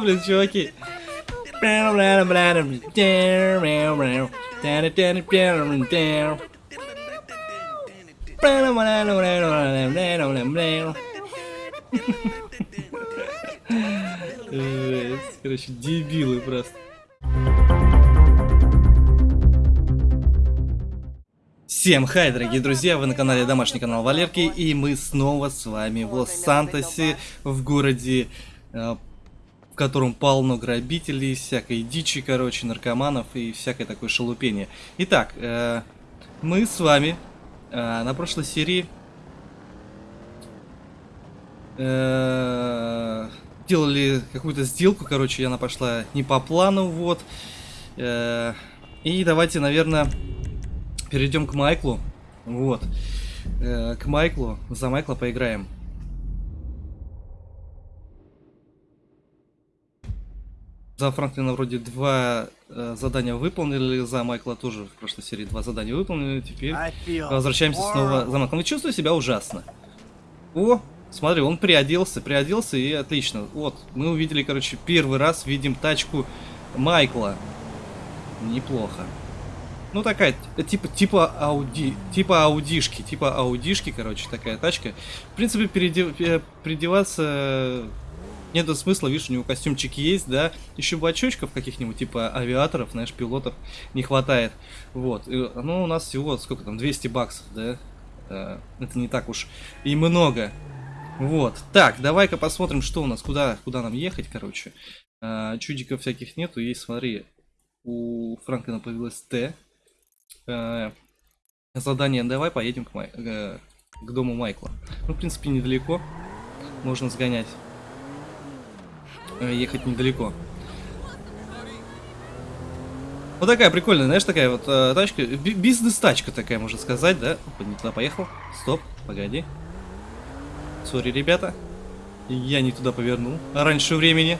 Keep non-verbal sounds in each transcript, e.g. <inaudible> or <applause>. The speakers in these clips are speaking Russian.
смешно, блин, чуваки. Жесть. Короче, дебилы просто. Всем хай, дорогие друзья, вы на канале Домашний канал Валерки, и мы снова с вами в Лос-Сантосе, в городе, э, котором полно грабителей, всякой дичи, короче, наркоманов и всякое такое шелупение. Итак, э, мы с вами э, на прошлой серии делали какую-то сделку, короче, она пошла не по плану, вот. И давайте, наверное перейдем к Майклу. Вот. Э, к Майклу. За Майкла поиграем. За Франклина вроде два э, задания выполнили, за Майкла тоже в прошлой серии два задания выполнили. Теперь возвращаемся снова за Майклом. И чувствую себя ужасно. О, смотри, он приоделся, приоделся и отлично. Вот, мы увидели, короче, первый раз видим тачку Майкла. Неплохо. Ну такая, типа, типа Ауди, типа Аудишки, типа Аудишки, короче, такая тачка. В принципе, передев, переодеваться нету смысла, видишь, у него костюмчик есть, да. Еще бы очочков каких-нибудь, типа авиаторов, знаешь, пилотов не хватает. Вот, и, ну у нас всего, сколько там, 200 баксов, да. Э, это не так уж и много. Вот, так, давай-ка посмотрим, что у нас, куда, куда нам ехать, короче. Э, чудиков всяких нету, есть, смотри, у Франклина появилась Т, э, задание давай поедем к, Май, э, к дому Майкла. Ну, в принципе, недалеко. Можно сгонять. Э, ехать недалеко. Вот такая прикольная, знаешь, такая вот э, тачка. Бизнес-тачка такая, можно сказать, да? Опа, не туда поехал. Стоп, погоди. Сори, ребята. Я не туда повернул. Раньше времени.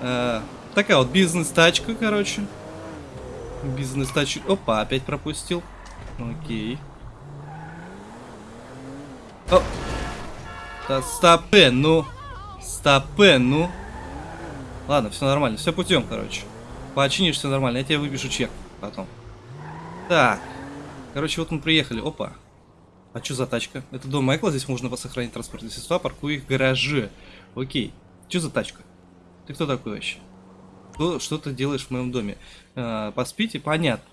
Э, такая вот бизнес-тачка, короче. Бизнес-тачку. Опа, опять пропустил. Окей. О! Стопе, ну. Стопе, ну. Ладно, все нормально. Все путем, короче. Починишь все нормально. Я тебе выпишу чек потом. Так. Короче, вот мы приехали. Опа. А что за тачка? Это дом Майкла, здесь можно сохранить транспортные средства, паркую их в гараже. Окей. Что за тачка? Ты кто такой вообще? Что, что ты делаешь в моем доме? А, поспите? Понятно.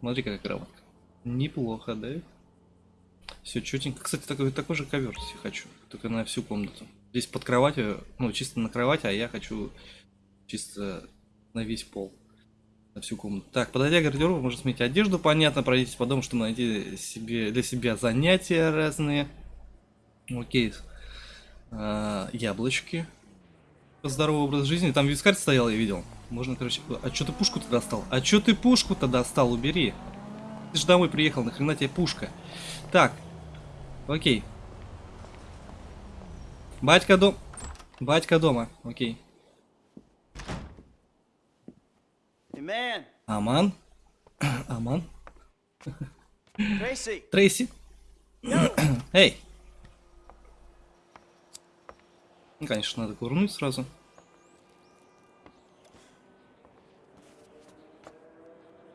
Смотри, какая кроватка. Неплохо, да? Все четенько. Кстати, такой, такой же ковер если хочу. Только на всю комнату. Здесь под кроватью, ну, чисто на кровати, а я хочу чисто на весь пол. На всю комнату. Так, подойдя к гардеробу, можно сменить одежду, понятно, пройдите по дому, чтобы найти себе, для себя занятия разные. Окей. А, яблочки здоровый образ жизни. Там вискарь стоял, я видел. Можно, короче... А что ты пушку-то достал? А что ты пушку-то достал? Убери. Ты же домой приехал, нахрена тебе пушка? Так. Окей. Батька дом... Батька дома. Окей. Аман? <coughs> Аман? Трейси. Трейси. <coughs> Эй. Ну, конечно, надо курнуть сразу.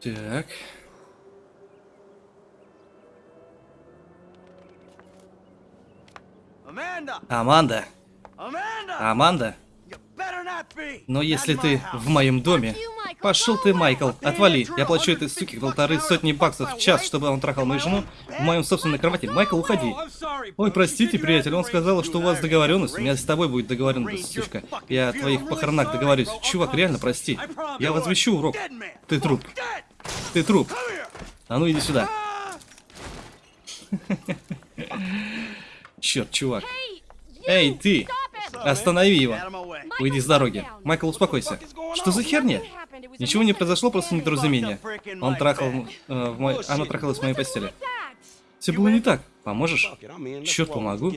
Так. Аманда. Аманда. Но если ты в моем доме, Пошел ты, Майкл, отвали. Я плачу этой суке полторы сотни баксов в час, чтобы он трахал мою жену в моем собственной кровати. Майкл, уходи. Ой, простите, приятель, он сказал, что у вас договоренность. У меня с тобой будет договоренность, сучка. Я о твоих похоронах договорюсь. Чувак, реально, прости. Я возвещу урок. Ты труп. Ты труп. А ну иди сюда. <laughs> <laughs> Черт, чувак. Эй, ты! Останови его. Уйди с дороги. Майкл, успокойся. Что за херня? Ничего не произошло, просто недоразумение. Он трахал... Э, в мой... Она трахалась в моей постели. Все было не так. Поможешь? Черт, помогу.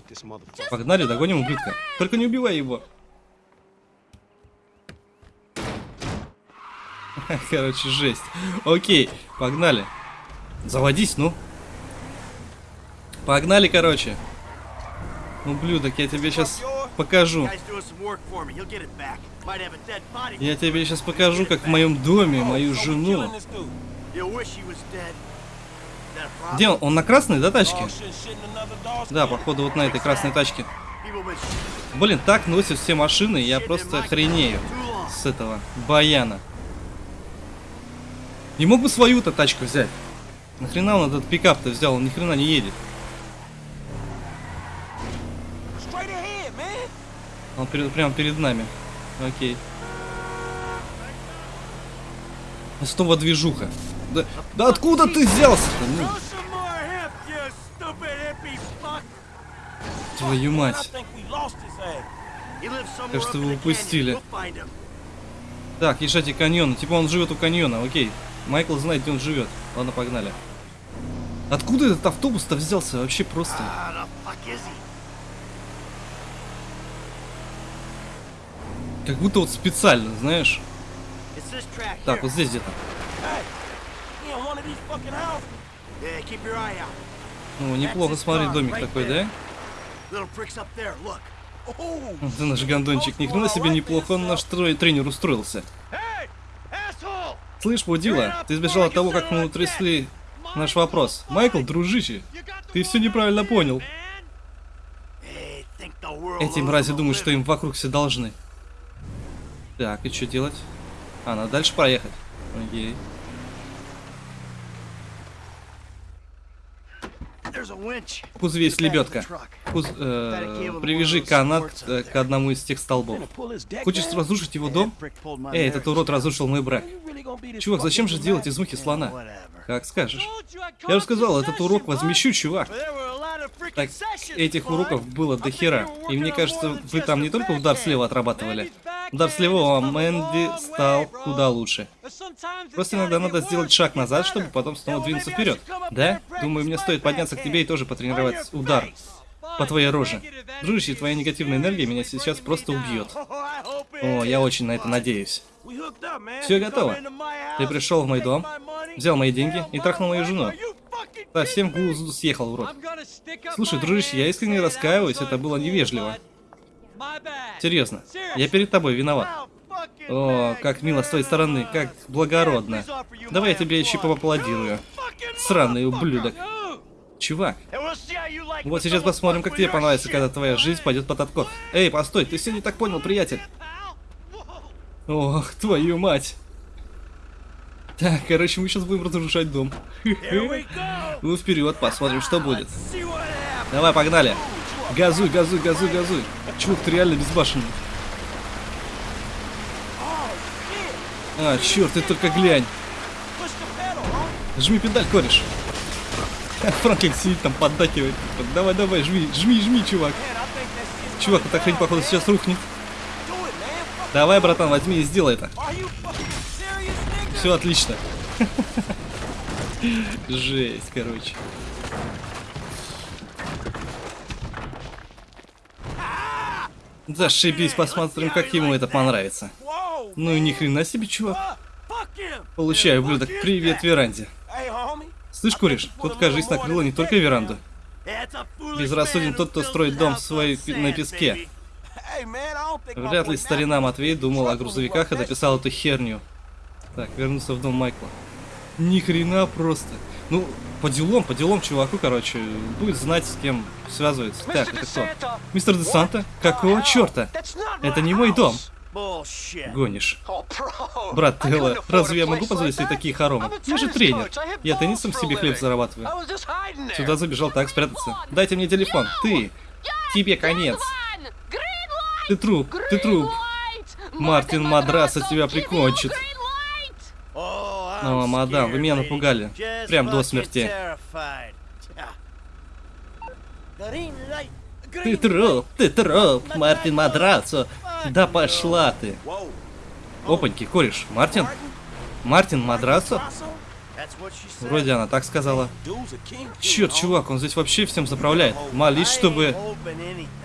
Погнали, догоним ублюдка. Только не убивай его. <laughs> Короче, жесть. Окей, погнали. Заводись, ну. Погнали, короче. Ублюдок, я тебе сейчас покажу. Я тебе сейчас покажу, как в моем доме мою жену. Где он? Он на красной, да, тачке? Dog's Да, походу вот на этой красной тачке. Блин, так носят все машины, я просто long. с этого баяна. Не мог бы свою-то тачку взять? Нахрена он этот пикап-то взял? Он ни хрена не едет. Он перед- прямо перед нами. Окей. Снова движуха. Да, да откуда ты взялся-то? Ну, твою мать. Кажется, вы упустили. Так, езжайте каньона. Типа он живет у каньона, окей. Майкл знает, где он живет. Ладно, погнали. Откуда этот автобус-то взялся? Вообще просто. Как будто вот специально, знаешь. Так, вот здесь где-то. Ну, неплохо смотреть домик такой, да? <laughs> Ты наш гондончик. Ни хрена себе неплохо он наш трой- тренер устроился. Слышь, Будила, ты сбежал от того, как мы утрясли наш вопрос. Майкл, дружище, ты все неправильно понял. Эти мрази думают, что им вокруг все должны. Так, и что делать? А, надо дальше проехать. Окей. В кузове есть лебедка. Куз- э, привяжи канат э, к одному из тех столбов. Хочешь разрушить его дом? Эй, этот урод разрушил мой брак. Чувак, зачем же делать из мухи слона? Как скажешь. Я же сказал, этот урок возмещу, чувак. Так, этих уроков было до хера. И мне кажется, вы там не только удар слева отрабатывали. Удар слева, а Мэнди стал куда лучше. Просто иногда надо сделать шаг назад, чтобы потом снова двинуться вперед. Да? Думаю, мне стоит подняться к тебе и тоже потренировать удар по твоей роже. Дружище, твоя негативная энергия меня сейчас просто убьет. О, я очень на это надеюсь. Все готово. Ты пришел в мой дом, взял мои деньги и трахнул мою жену. Совсем глузу съехал, урод. Слушай, дружище, я искренне раскаиваюсь, это было невежливо. Серьезно, я перед тобой виноват. О, как мило с твоей стороны, как благородно. Давай я тебе еще поаплодирую. Сраный ублюдок. Чувак, вот сейчас посмотрим, как тебе понравится, когда твоя жизнь пойдет под откос. Эй, постой, ты все не так понял, приятель. Ох, твою мать. Так, короче, мы сейчас будем разрушать дом. Ну, вперед, посмотрим, что будет. Давай, погнали. Газуй, газуй, газуй, газуй. Чувак, ты реально безбашенный. А, черт, ты только глянь. Жми педаль, кореш. Франклин сидит там, поддакивает. Давай, давай, жми, жми, жми, чувак. Чувак, эта хрень, походу, сейчас рухнет. Давай, братан, возьми и сделай это. Все отлично. <laughs> Жесть, короче. Зашибись, посмотрим, как ему это понравится. Ну и ни хрена себе, чувак. Получай, ублюдок, привет, веранде. Слышь, куришь, тут, кажись, накрыло не только веранду. Безрассуден тот, кто строит дом свой на песке. Вряд ли старина Матвей думал о грузовиках и дописал эту херню. Так, вернулся в дом Майкла. Ни хрена просто. Ну, по делам, по делам чуваку, короче, будет знать, с кем связывается. Так, это кто? Мистер Де Санта? Какого черта? Это не мой дом. Гонишь. Брат Телла, разве я могу позволить себе такие хоромы? Я же тренер. Я теннисом себе хлеб зарабатываю. Сюда забежал так спрятаться. Дайте мне телефон. Ты. Тебе конец. Ты труп, ты труп. Мартин Мадраса тебя прикончит. О, мадам, вы меня напугали. Прям до смерти. Ты труп, ты труп, Мартин Мадрацо. Да пошла ты. Опаньки, кореш, Мартин? Мартин Мадрацо? Вроде она так сказала. Черт, чувак, он здесь вообще всем заправляет. Молись, чтобы...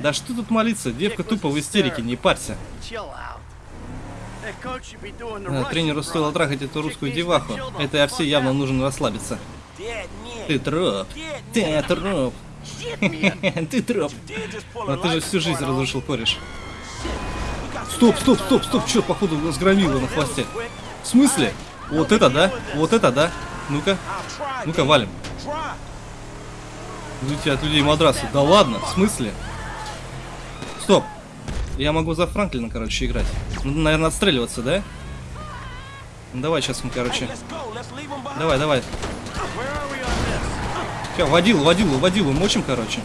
Да что тут молиться? Девка тупо в истерике, не парься. Russian тренеру стоило трахать эту русскую деваху. Этой овсе fuck явно нужно расслабиться. Ты труп. Ты man. <laughs> Ты троп. A ты же всю жизнь разрушил кореш. Стоп, стоп, стоп, стоп, что, походу, сгромило на хвосте. В смысле? Вот это да? Вот это да? Ну-ка, ну-ка, валим. Идите от людей мадрасы. Да ладно, в смысле? Стоп. Я могу за Франклина, короче, играть. Надо, наверное, отстреливаться, да? Ну, давай сейчас мы, короче. Давай, давай. Все, водилу, водилу, водилу мочим, короче.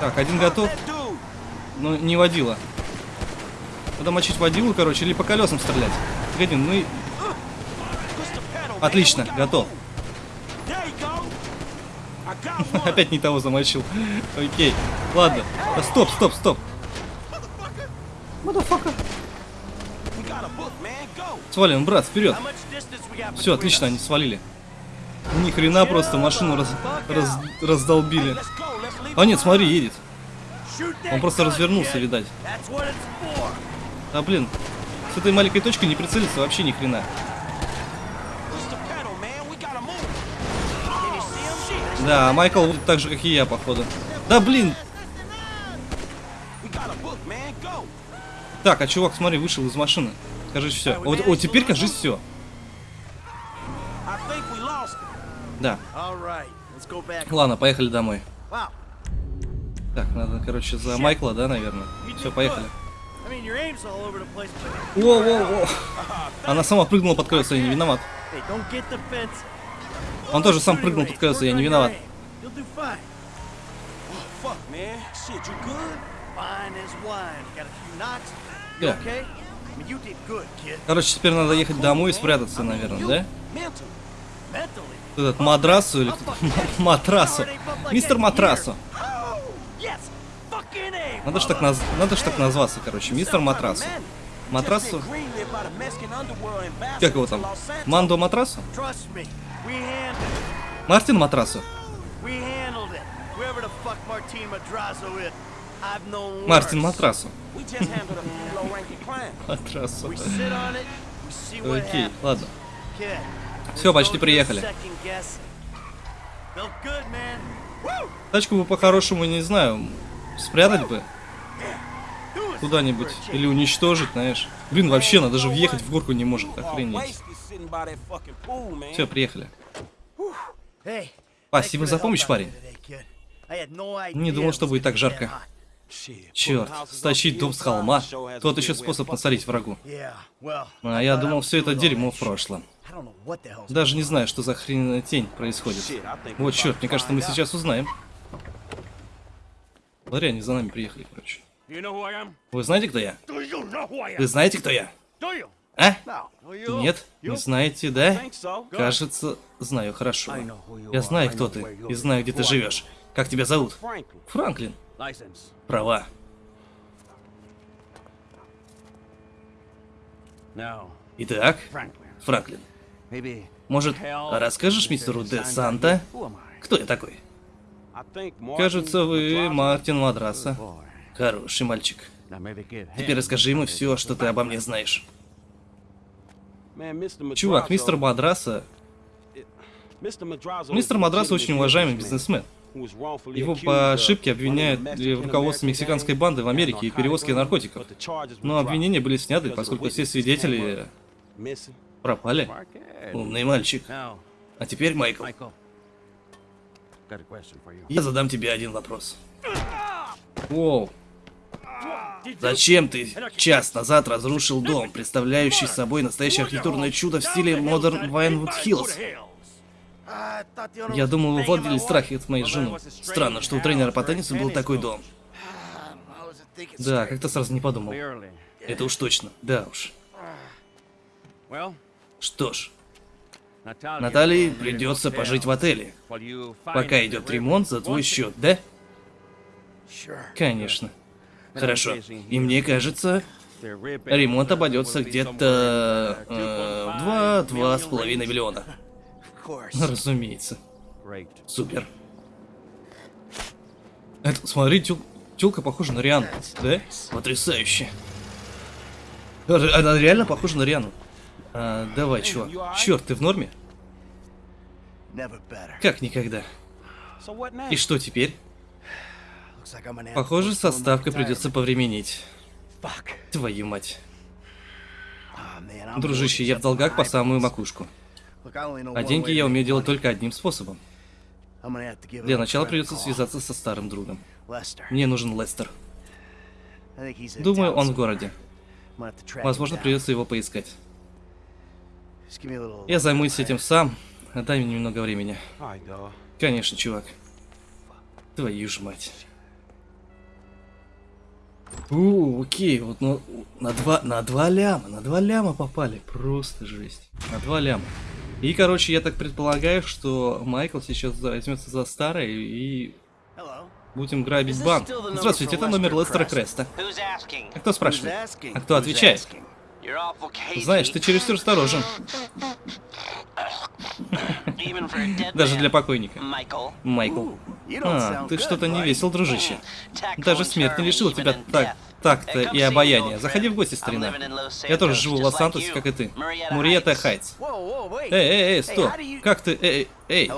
Так, один готов, но не водила. Надо мочить водилу, короче, или по колесам стрелять. Погоди, ну pedal, man. Отлично, готов. <laughs> Опять не того замочил. Окей. Ладно. А, Стоп, стоп, стоп. Свалим, брат, вперед. Все, отлично, они свалили. Ни хрена просто машину раз- раз- раздолбили. А нет, смотри, едет. Он просто развернулся, видать. А блин, с этой маленькой точки не прицелиться вообще ни хрена. Да, Майкл так же, как и я, походу. Да блин! Так, а чувак, смотри, вышел из машины. Кажись, все. Вот, вот теперь, кажись, все. Да. Ладно, поехали домой. Так, надо, короче, за Майкла, да, наверное? Все, поехали. Воу-воу-воу. Она сама прыгнула под колеса, я не виноват. Он тоже сам прыгнул под колеса, я не виноват. good, kid. Короче, теперь надо ехать домой и спрятаться, наверное, да? Этот мадрасу или? Матрасу. Мистер Матрасу. Oh, yes. Fucking A. Надо ж так, наз... Надо ж так назваться, короче. Мистер Матрасу. Матрасу? Как его там? Мандо Матрасу? Мартин Матрасу? Мартин. Матрасу. Матрасу. Окей, ладно. Все, почти приехали. Тачку бы по-хорошему, не знаю, спрятать бы куда-нибудь. Или уничтожить, знаешь. Блин, вообще, она даже въехать в горку не может, охренеть. Все, приехали. Спасибо за помощь, парень. Не думал, что будет так жарко. Черт, стащить дом с холма. Тот еще способ насолить врагу. А я думал, все это дерьмо в прошлом. Даже не знаю, что за хрен тень происходит. Вот черт, мне кажется, мы сейчас узнаем. Смотри, они за нами приехали, короче. Вы знаете, кто я? Вы знаете, кто я? А? Нет? Не знаете, да? Кажется, знаю хорошо. Я знаю, кто ты, и знаю, где ты живешь. Как тебя зовут? Франклин. Права. Итак. Франклин, может, расскажешь мистеру Де Санта, кто я такой? Кажется, вы. Мартин Мадраса. Хороший мальчик. Теперь расскажи ему все, что ты обо мне знаешь. Чувак, мистер Мадраса... Мистер Мадраса очень уважаемый бизнесмен. Его по ошибке обвиняют в руководстве мексиканской банды в Америке и перевозке наркотиков. Но обвинения были сняты, поскольку все свидетели пропали. Умный мальчик. А теперь, Майкл, я задам тебе один вопрос. Воу. Зачем ты час назад разрушил дом, представляющий собой настоящее архитектурное чудо в стиле Modern Vinewood Hills? Я думал, вы владели страхи от моей жены. Странно, что у тренера по теннису был такой дом. Да, как-то сразу не подумал. Это уж точно. Да уж. Что ж, Наталье придется пожить в отеле, пока идет ремонт за твой счет, да? Конечно. Хорошо. И мне кажется, ремонт обойдется где-то э, в два-два с половиной миллиона. Разумеется. Супер. Это, смотри, тел, телка похожа на Риану, да? Потрясающе. Она реально похожа на Риану. А, давай, чувак. Черт, ты в норме? Как никогда. И что теперь? Похоже, со ставкой придется повременить. Твою мать. Ah, Дружище, я в долгах по самую макушку. А деньги я умею делать только одним способом. Для начала придется связаться со старым другом. Мне нужен Лестер. Думаю, он в городе. Возможно, придется его поискать. Just give me a little- Я займусь этим сам. Дай мне немного времени. Конечно, чувак. Твою ж мать. У, окей, вот ну, на два, на два ляма, на два ляма попали. Просто жесть. На два ляма. И, короче, я так предполагаю, что Майкл сейчас возьмется за старое и будем грабить банк. Здравствуйте, это номер Лестера? Креста. А кто спрашивает? А кто отвечает? Знаешь, ты чересчур осторожен. Даже для покойника. Майкл. А, ты что-то не весел, дружище. Даже смерть не лишила тебя так, come и обаяния. Заходи в гости, старина. Я тоже живу в Лос-Сантосе, как и ты. Heights. Хайтс. Эй, эй, эй, стоп. Как ты, эй, эй.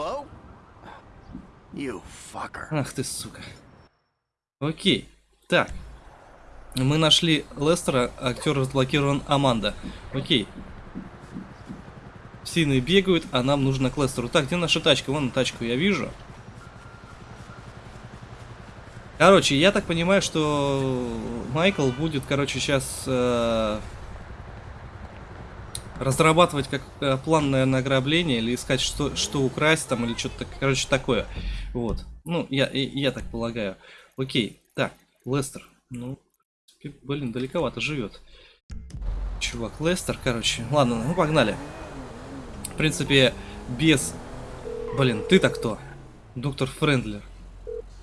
Ах ты, сука. Окей. Так. Мы нашли Лестера, актер разблокирован Аманда. Окей. Все иные бегают, а нам нужно к Лестеру. Так, где наша тачка? Вон тачку я вижу. Короче, я так понимаю, что Майкл будет, короче, сейчас э, разрабатывать как э, план, наверное, ограбления или искать, что, что украсть там или что-то, короче, такое. Вот. Ну, я, и- я так полагаю. Окей. Так, Лестер. Ну, блин, далековато живет. Чувак, Лестер, короче. Ладно, ну погнали. В принципе, без... Блин, ты-то кто? Доктор Френдлер.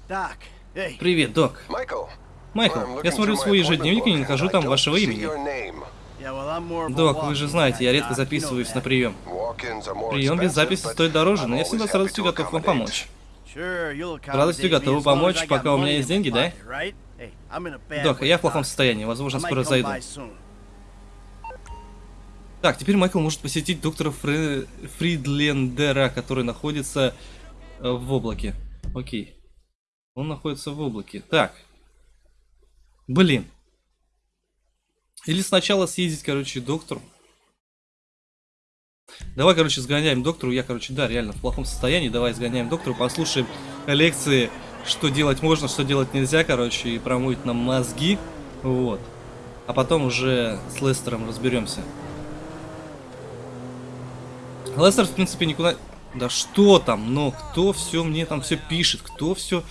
Doc, hey. Привет, док. Michael. Майкл, я смотрю свой ежедневник и не нахожу там вашего имени. Док, вы же знаете, я редко записываюсь на прием. Прием без записи стоит дороже, но я всегда с радостью готов вам помочь. С радостью готовы помочь, пока у меня есть деньги, да? Док, я в плохом состоянии, возможно, скоро зайду. Так, теперь Майкл может посетить доктора Фре... Фридлендера, который находится э, в облаке. Окей. Он находится в облаке. Так. Блин. Или сначала съездить, короче, к доктору. Давай, короче, сгоняем доктору. Я, короче, да, реально в плохом состоянии. Давай сгоняем доктору, послушаем лекции, что делать можно, что делать нельзя, короче, и промоет нам мозги. Вот. А потом уже с Лестером разберемся. Лестер, в принципе, никуда... Да что там, но кто все мне там все пишет, кто все...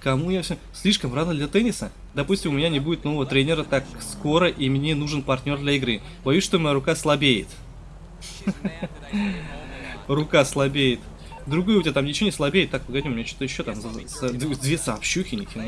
Кому я все... Слишком рано для тенниса? Допустим, у меня не будет нового тренера так скоро, и мне нужен партнер для игры. Боюсь, что моя рука слабеет. Рука слабеет. Другой у тебя там ничего не слабеет. Так, погоди, у меня что-то еще там... за- за- Две сообщухи, ни хрена.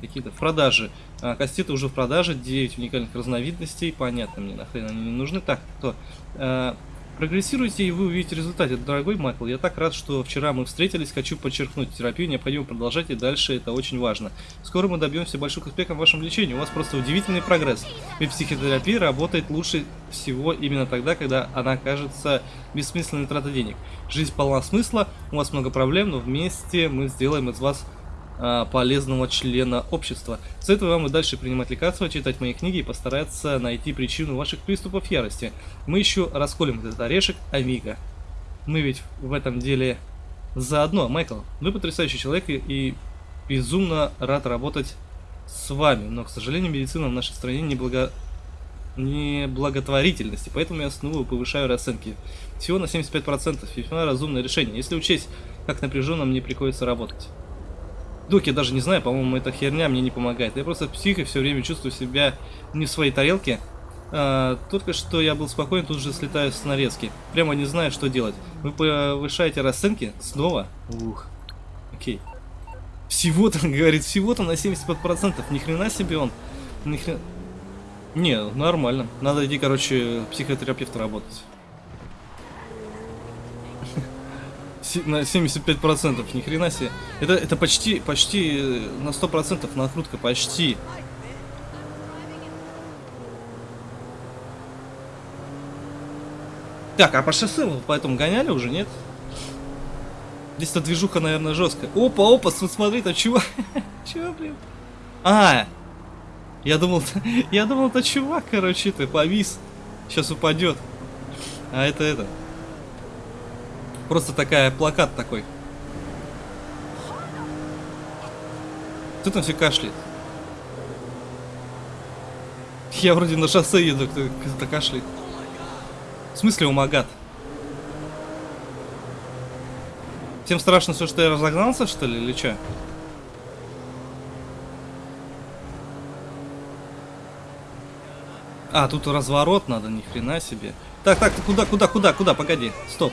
Какие-то в продаже. А, кастеты уже в продаже, 9 уникальных разновидностей. Понятно, мне нахрен они не нужны. Так, кто? А, Прогрессируйте, и вы увидите результат. Дорогой Майкл, я так рад, что вчера мы встретились. Хочу подчеркнуть, терапию необходимо продолжать, и дальше это очень важно. Скоро мы добьемся больших успехов в вашем лечении. У вас просто удивительный прогресс. Ведь психотерапия работает лучше всего именно тогда, когда она кажется бессмысленной тратой денег. Жизнь полна смысла, у вас много проблем, но вместе мы сделаем из вас полезного члена общества. Советую вам и дальше принимать лекарства, читать мои книги и постараться найти причину ваших приступов ярости. Мы еще расколем этот орешек Амиго. Мы ведь в этом деле заодно. Майкл, вы потрясающий человек и, и безумно рад работать с вами, но, к сожалению, медицина в нашей стране не благо не благотворительности, поэтому я снова повышаю расценки. Всего на 75%, весьма разумное решение, если учесть, как напряженно мне приходится работать. Док, я даже не знаю, по-моему, эта херня мне не помогает. Я просто псих и все время чувствую себя не в своей тарелке. А, только что я был спокоен, тут же слетаю с нарезки. Прямо не знаю, что делать. Вы повышаете расценки? Снова? Ух. Окей. Всего-то, <laughs> говорит, всего-то на 75%. Ни хрена себе он. Ни хрена... Не, нормально. Надо идти, короче, психотерапевта работать. На 75%, ни хрена себе. Это, это почти, почти э, на 100% накрутка, почти. Так, а по шоссе вы поэтому гоняли уже, нет? Здесь-то движуха, наверное, жесткая. Опа, опа, см- смотри, там чувак. <laughs> Чего, блин? А, я думал, <laughs> я думал, это чувак, короче, ты повис. Сейчас упадет. А это это. Просто такая плакат такой. Кто там все кашляет? Я вроде на шоссе еду, кто- кто-то кашляет. В смысле, умагат? Всем страшно, все, что я разогнался, что ли, или что? А, тут разворот надо, ни хрена себе. Так, так, куда, куда, куда, куда? Погоди, стоп.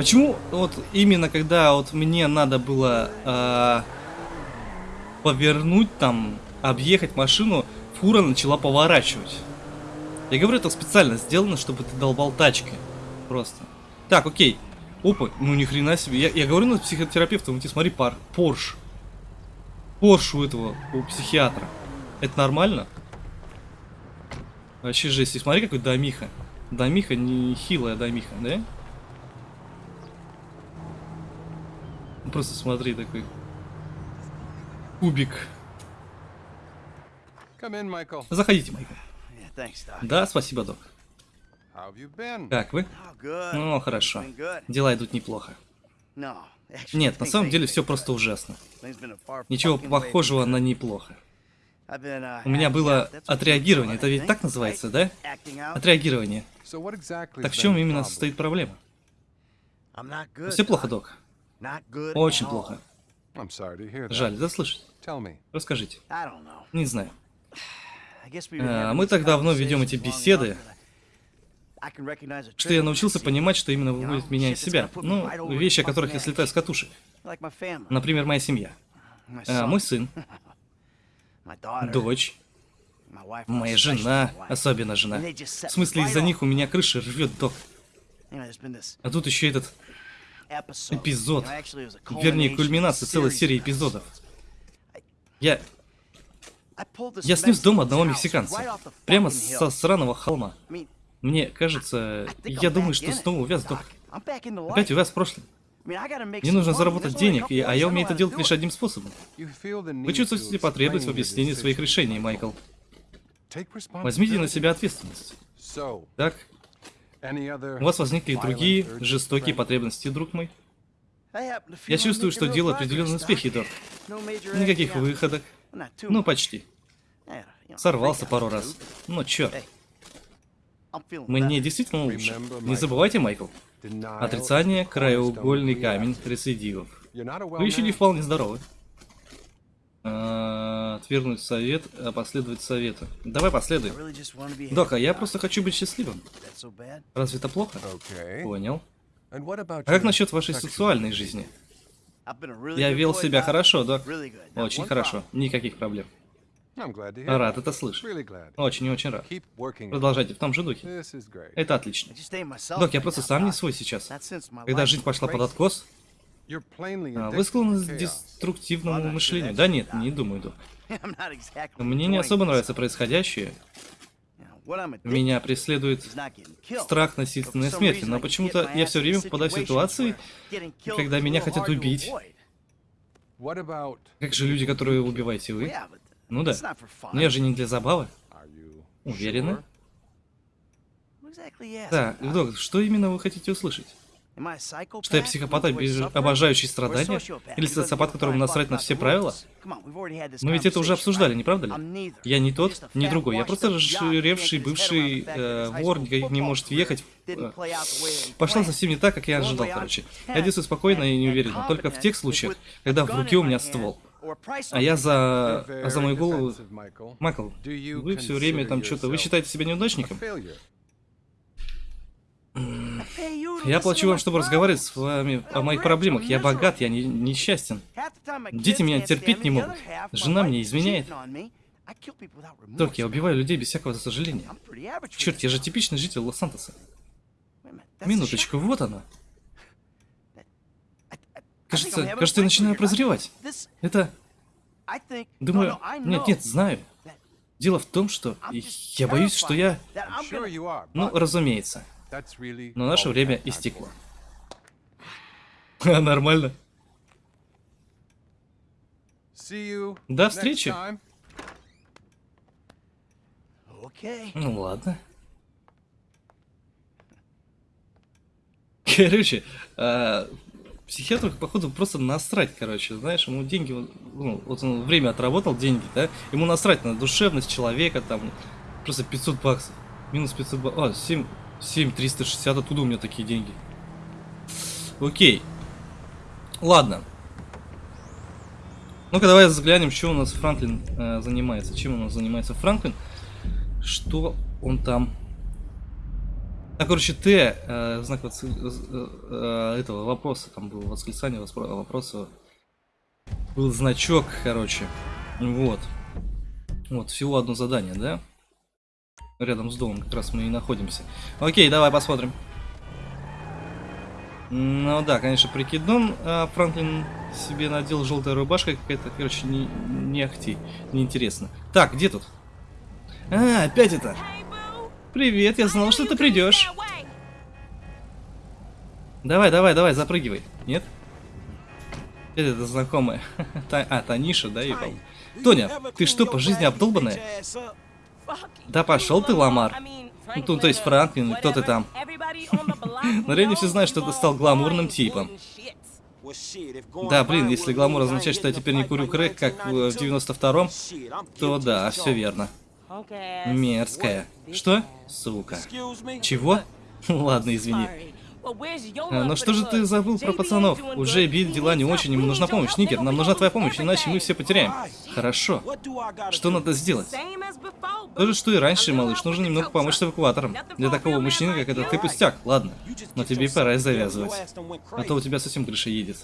Почему вот именно когда вот мне надо было а, повернуть там, объехать машину, фура начала поворачивать? Я говорю, это специально сделано, чтобы ты долбал тачки. Просто. Так, окей. Опа, ну ни хрена себе. Я, я говорю на психотерапевта, ну ты смотри, пар, Порш. Порш у этого, у психиатра. Это нормально? Вообще жесть. И смотри, какой домиха. Домиха не хилая домиха, да? Просто смотри такой. Кубик. In. Заходите, Майкл. Yeah. Да, спасибо, док. Как вы? Oh. Ну, хорошо. Been good. Дела идут неплохо. No, actually, Нет, на самом деле все просто ужасно. Ничего похожего на неплохо. Uh, У меня было отреагирование. Это ведь так называется, да? Отреагирование. Так в чем именно состоит проблема? Все плохо, док. Not good Очень плохо. I'm sorry to hear that. Жаль, да слышать. Tell me. Расскажите. I don't know. Не знаю. А, мы так давно ведем эти беседы, что я научился понимать, что именно выводит меня из себя. Ну, вещи, о которых я слетаю с катушек. Например, моя семья. my А, Мой сын, дочь, my wife, моя жена, my wife. особенно жена. В смысле, из-за них у меня крыша рвет, док. А тут еще этот. Эпизод. Вернее, кульминация целой серии эпизодов. Я, я снес дом одного мексиканца. Прямо со сраного холма. Мне кажется, я думаю, что снова увяз, док. Опять увяз в прошлом. Мне нужно заработать денег, и- а я умею это делать лишь одним способом. Вы чувствуете потребность в объяснении своих решений. Майкл. Возьмите на себя ответственность. Так, у вас возникли другие жестокие потребности, друг мой. Я чувствую, что progress, определенные успехи, major Никаких выходок. Ну, почти. Сорвался пару раз. Но черт, I'm feeling мне действительно лучше. Не забывайте, Майкл. Отрицание – краеугольный камень рецидивов. Вы еще не вполне здоровы. А, Отвергнуть совет, а последовать совету. Давай I последуем. really just wanna be Док, а happy, я просто хочу быть счастливым. Разве это плохо? Понял. А как насчет вашей сексуальной жизни? Я вел себя хорошо, док. Очень хорошо. Никаких проблем. Рад это слышать. Really glad. Очень и очень рад. Продолжайте в том же духе. Это отлично. Док, я просто сам не свой сейчас. Когда жизнь пошла под откос, вы склонны к деструктивному мышлению. Да нет, не думаю, док. <laughs> Мне не особо нравится происходящее. Меня преследует страх насильственной смерти, но почему-то я все время попадаю в ситуации, когда меня хотят убить. Как же люди, которые убиваете вы? Ну да. Но я же не для забавы. Уверены? about? док, что именно вы хотите услышать? Что я психопат, обожающий страдания? Или социопат, которому насрать на все правила? Но ведь это уже обсуждали, не правда ли? Я не тот, не другой. Я просто head бывший э, вор, school никак не может въехать. э, Пошла совсем не так, как я ожидал, короче. Я действую спокойно и неуверенно, только в тех случаях, когда в руке у меня ствол. А я за, а за мою голову... Майкл, вы все время там что-то... Вы считаете себя неудачником? failure? I pay you to Я плачу вам, чтобы разговаривать с вами о моих проблемах. Я богат, я не, несчастен. Дети меня терпеть не могут. Жена мне изменяет. Только я убиваю людей без всякого сожаления. Черт, я же типичный житель Лос-Сантоса. Минуточку, вот она. Кажется, кажется, я начинаю прозревать. Это, думаю, нет, нет, знаю. Дело в том, что я боюсь, что я... Ну, разумеется. Но наше время истекло. <laughs> Нормально. До встречи. Ну ладно. Короче, а, психиатру, походу, просто насрать, короче, знаешь, ему деньги, ну, вот он время отработал, деньги, да, ему насрать на душевность человека, там, просто 500 баксов, минус 500 баксов, а, 7, 7 360, оттуда у меня такие деньги. Окей. Ладно. Ну-ка, давай взглянем, что у нас Франклин э, занимается. Чем у нас занимается Франклин? Что он там... А, короче, Т, э, знак воск- э, э, этого вопроса, там было восклицание вопроса. Был значок, короче. Вот. Вот, всего одно задание, да? Рядом с домом как раз мы и находимся. Окей, давай посмотрим. Ну да, конечно, прикидон а, Франклин себе надел желтая рубашка какая-то, короче, не, не ахти, неинтересно. Так, где тут? А, опять это. Привет, я знал, что ты придешь. Давай, давай, давай, запрыгивай. Нет? Это, знакомая. <laughs> А, Таниша, да, по- Тоня, ты что, по жизни обдолбанная? Да пошел ты, Ламар. Ну, то- есть Франклин, кто ты там? На районе все знают, что ты стал гламурным типом. Да, блин, если гламур означает, что я теперь не курю крэк, как в 92-м, то да, все верно. Мерзкая. Что? Сука. Чего? <laughs> Ладно, извини. А, Ну что же ты забыл про пацанов? У Джейби дела не очень, ему нужна помощь. Нигер, нам нужна твоя помощь, иначе мы все потеряем. Хорошо. Что надо сделать? То же, что и раньше, малыш. Нужно немного помочь с эвакуатором. Для такого мужчины, как этот, ты пустяк. Ладно. Но тебе пора и завязывать. А то у тебя совсем крыша едет.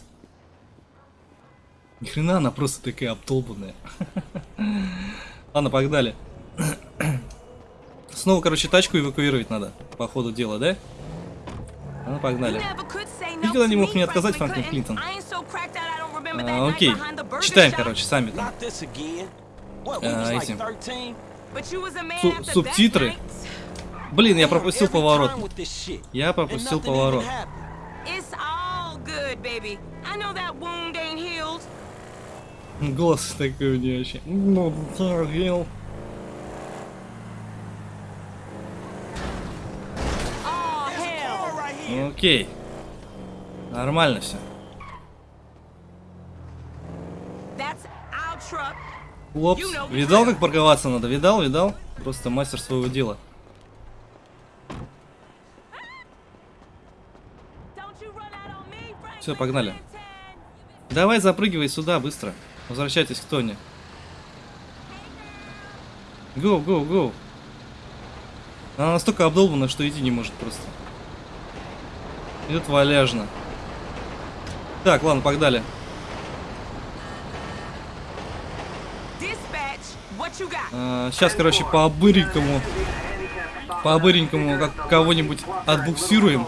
Ни хрена она просто такая обдолбанная. <laughs> Ладно, погнали. <clears throat> Снова, короче, тачку эвакуировать надо. По ходу дела, да? Ну, погнали. Никогда не мог мне отказать, Франклин Клинтон. А, окей. Читаем, короче, сами там. А, этим. Су- субтитры. Блин, я пропустил поворот. Я пропустил поворот. Голос такой у нее вообще. Ну, Окей. Нормально все. Хлопс. Видал, как парковаться надо? Видал, видал? Просто мастер своего дела. Всё, погнали. Давай запрыгивай сюда быстро. Возвращайтесь к Тони. Гоу, гоу, гоу. Она настолько обдолбана, что идти не может просто. Идет валяжно. Так, ладно, погнали. сейчас, короче, по быренькому, по быренькому как кого-нибудь отбуксируем.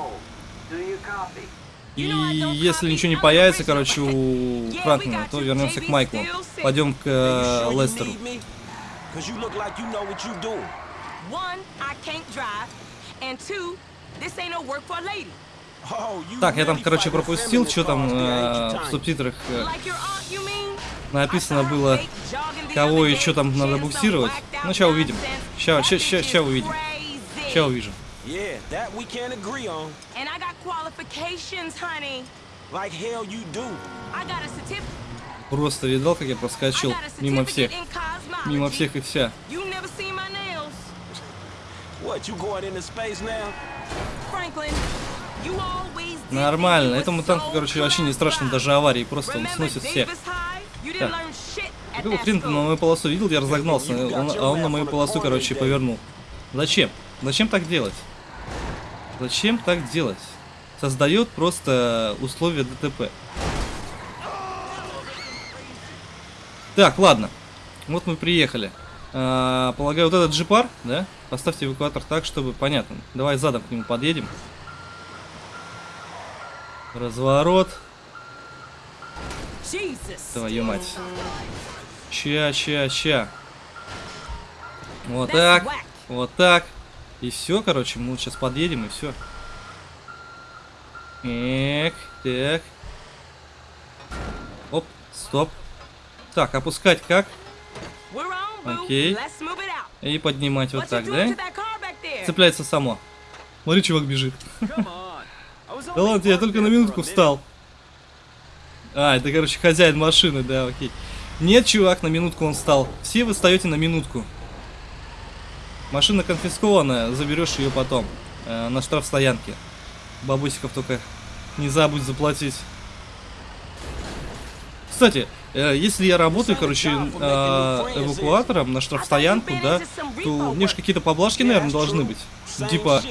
И если ничего не появится, короче, у Франклина, то вернемся к Майклу. Пойдем к э, Лестеру. Так, я там, короче, пропустил, что там э, в субтитрах э, написано было, кого и что там надо буксировать. Ну, сейчас увидим. Сейчас, сейчас, сейчас, увидим. Сейчас увижу. Просто видал, как я проскочил мимо всех. Мимо всех и вся. What, you going into space now? Franklin, Нормально. Этому танку, короче, вообще не страшно даже аварии. Просто он сносит всех. Так. Какого ты на мою полосу видел? Я разогнался, он- а он на мою полосу, короче, повернул. Зачем? Зачем так делать? Зачем так делать? Создает просто условия ДТП. Так, ладно. Вот мы приехали. А, полагаю, вот этот джипар, да? Поставьте эвакуатор так, чтобы понятно. Давай задом к нему подъедем. Разворот. Твою мать. Ща, ща, ща. Вот так. Вот так. И все, короче, мы сейчас подъедем и все. Эк, так. Оп, стоп. Так, опускать как? Окей. И поднимать вот так, да? Цепляется само. Смотри, чувак бежит. Come on. I was Да ладно, я только на минутку встал. А, это, короче, хозяин машины, да, окей. Нет, чувак, на минутку он встал. Все вы встаете на минутку. Машина конфискованная, заберешь ее потом. э, на штрафстоянке. Бабусиков только не забудь заплатить. Кстати, э, если я работаю, короче, э, эвакуатором на штрафстоянку, да, то мне же какие-то поблажки, наверное, должны быть. Типа,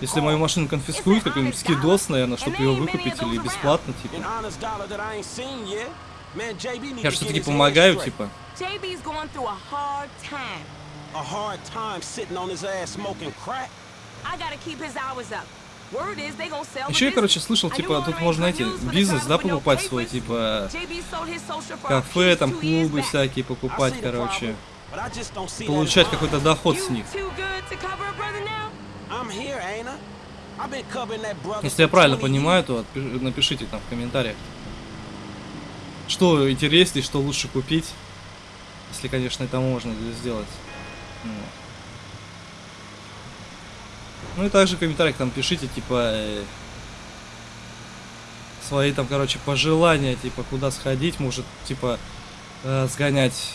если мою машину конфискуют, какой-нибудь скидос, наверное, чтобы ее выкупить или бесплатно, типа. Я все-таки помогаю, типа. JB's going through a hard time. A hard time sitting on his ass smoking crack. I gotta keep his hours up. Word is they gonna sell the Еще я, короче, слышал, типа, тут можно, the бизнес, да, покупать свой, типа, кафе, там, клубы всякие покупать, короче. Получать какой-то доход с них. Too good to cover a brother now? I'm here, ain't I? I've been covering that brother Если я правильно 20 понимаю, то напишите там в комментариях. Что интереснее, что лучше купить. Если, конечно, это можно сделать. Ну. Ну и также в комментариях там пишите, типа, э, свои там, короче, пожелания, типа, куда сходить, может, типа, э, сгонять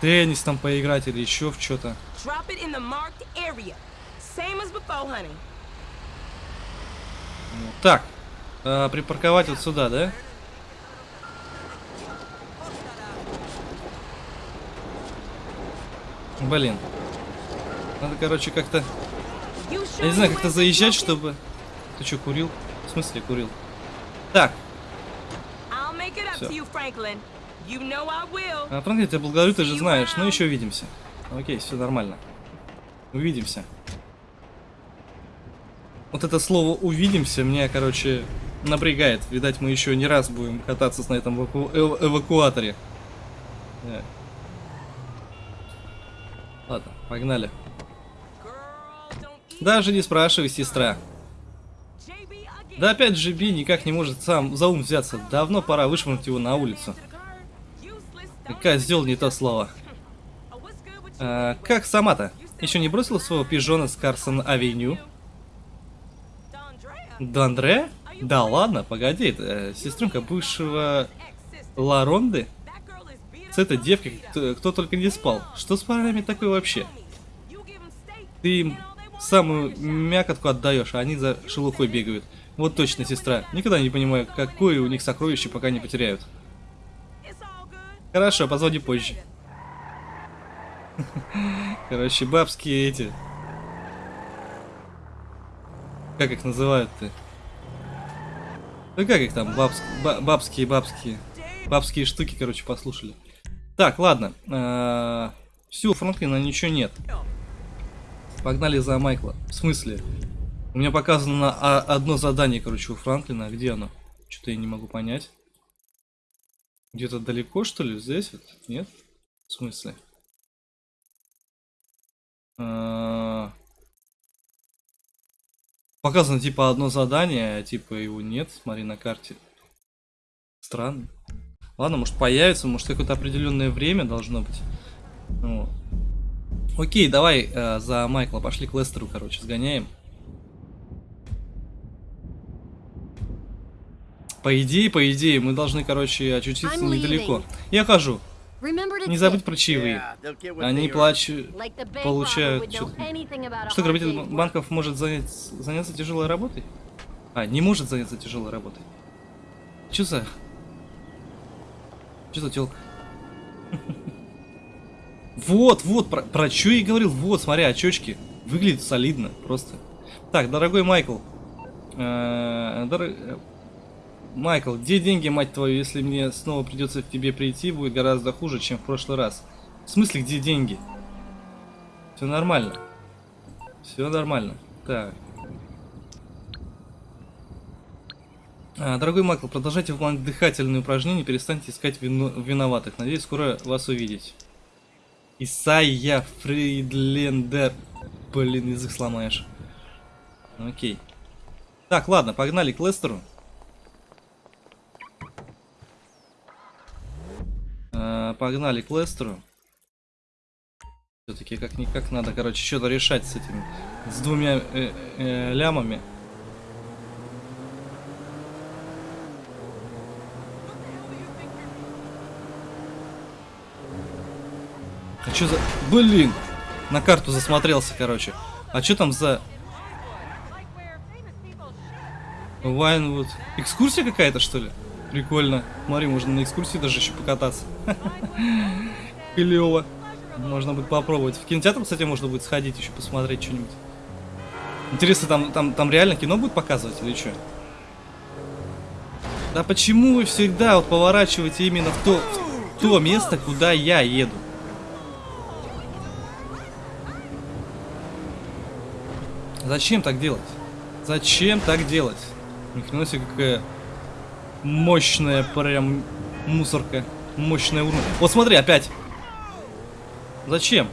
теннис там поиграть или еще в что-то. Same as before, honey. Так, э, припарковать вот сюда, да? Блин. Надо, короче, как-то... Я не знаю, как-то заезжать, чтобы... Ты что, курил? В смысле курил? Так, will. а, Франк, я тебя благодарю, ты же знаешь. Ну, еще увидимся. Окей, все нормально. Увидимся. Вот это слово «увидимся» меня, короче, напрягает. Видать, мы еще не раз будем кататься на этом эваку- эв- эвакуаторе. Да. Ладно, погнали. Даже не спрашивай, сестра. Да опять Би никак не может сам за ум взяться. Давно пора вышвырнуть его на улицу. Сделал не то слово. А, как сама-то? Еще не бросила своего пижона с Карсон-авеню? Дандре? Да ладно, погоди, это э, сестренка бывшего. Ларонды? С этой девкой кто, кто только не спал. Что с парнями такое вообще? Ты им самую мякотку отдаешь, а они за шелухой бегают. Вот точно, сестра. Никогда не понимаю, какое у них сокровище, пока не потеряют. Хорошо, позвони позже. <laughs> Короче, бабские эти. Как их называют-то? Ну как их там, бабс... ба- бабские, бабские. Бабские штуки, короче, послушали. Так, ладно. Все, у Франклина ничего нет. Погнали за Майкла. В смысле? У меня показано а, одно задание, короче, у Франклина. А Где оно? Что-то я не могу понять. Где-то далеко, что ли? Здесь вот? Нет? В смысле? А, Показано типа одно задание, а типа его нет, смотри на карте. Странно. Ладно, может появится, может какое-то определенное время должно быть. Вот. Окей, давай э, за Майкла пошли к Лестеру, короче, сгоняем. По идее, по идее, мы должны, короче, очутиться I'm недалеко. leaving. Я хожу. Не забудь про чаевые. Они плачут. получают a Что грабитель банков может занять, заняться тяжелой работой? А, не может заняться тяжелой работой. Чё за... Чё за тёлка? <laughs> Вот, вот, про, про чё я и говорил. Вот, смотри, очечки. Выглядит солидно, просто. Так, дорогой Майкл. Э, э, Майкл, где деньги, мать твою, если мне снова придется к тебе прийти, будет гораздо хуже, чем в прошлый раз. В смысле, где деньги? Все нормально. Все нормально. Так. А, дорогой Майкл, продолжайте выполнять дыхательные упражнения, перестаньте искать вино- виноватых. Надеюсь, скоро вас увидеть. Исайя Фридлендер. Блин, язык сломаешь. Окей. Так, ладно, погнали к Лестеру. Погнали к Лестеру. Все-таки как-никак надо, короче, что-то решать с этими, с двумя э, э, лямами. А что за... Блин! На карту засмотрелся, короче. А что там за... Вайнвуд. Экскурсия какая-то, что ли? Прикольно. Смотри, можно на экскурсии даже еще покататься. <laughs> Клево. Можно будет попробовать. В кинотеатр, кстати, можно будет сходить еще посмотреть что-нибудь. Интересно, там, там, там реально кино будет показывать или что? Да почему вы всегда вот поворачиваете именно в то, в то место, куда я еду? Зачем так делать? Зачем так делать? Ни хрена себе какая мощная прям мусорка. Мощная урна. Вот смотри, опять. Зачем?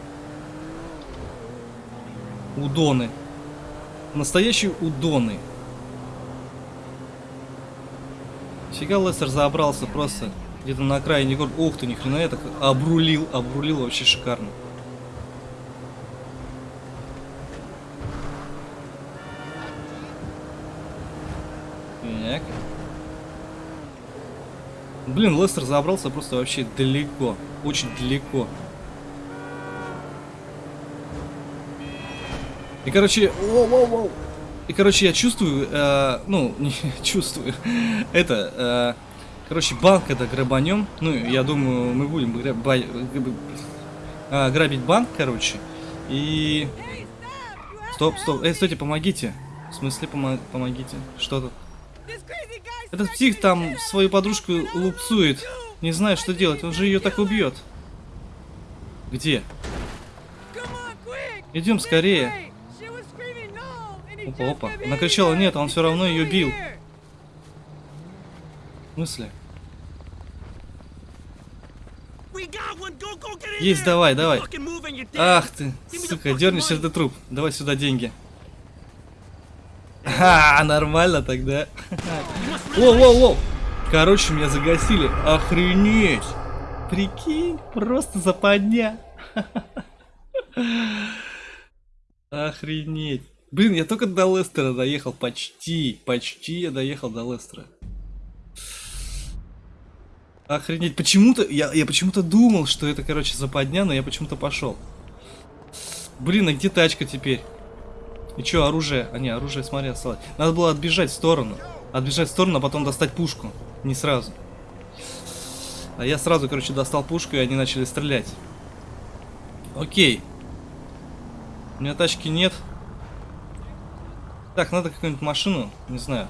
Удоны. Настоящие удоны. Фига Лестер забрался просто где-то на окраине города. Ух ты, ни хрена я так обрулил, обрулил вообще шикарно. Блин, Лестер забрался просто вообще далеко. Очень далеко. И, короче, воу-воу-воу. И, короче, я чувствую, э, ну, <laughs> не чувствую, это, э, короче, банк это грабанем. Ну, я думаю, мы будем граба э, грабить банк, короче. И... Стоп, стоп, эй, стойте, помогите. В смысле, помо помогите? Что тут? Этот псих там свою подружку лупцует. Не знаю, что делать, он же ее так убьет. Где? Идем скорее. Опа, опа. Она кричала нет, он все равно ее бил. В смысле? Есть, давай, давай. Ах ты, сука, дернешься ты труп. Давай сюда деньги. Ха, нормально тогда. Воу, воу, воу. Короче, меня загасили. Охренеть. Прикинь, просто западня. Охренеть. Блин, я только до Лестера доехал. Почти, почти я доехал до Лестера. Охренеть. Почему-то, я, я почему-то думал, что это, короче, западня, но я почему-то пошел. Блин, а где тачка теперь? И что, оружие? А не, оружие, смотри, осталось. Надо было отбежать в сторону. Отбежать в сторону, а потом достать пушку. Не сразу. А я сразу, короче, достал пушку, и они начали стрелять. Окей. У меня тачки нет. Так, надо какую-нибудь машину, не знаю.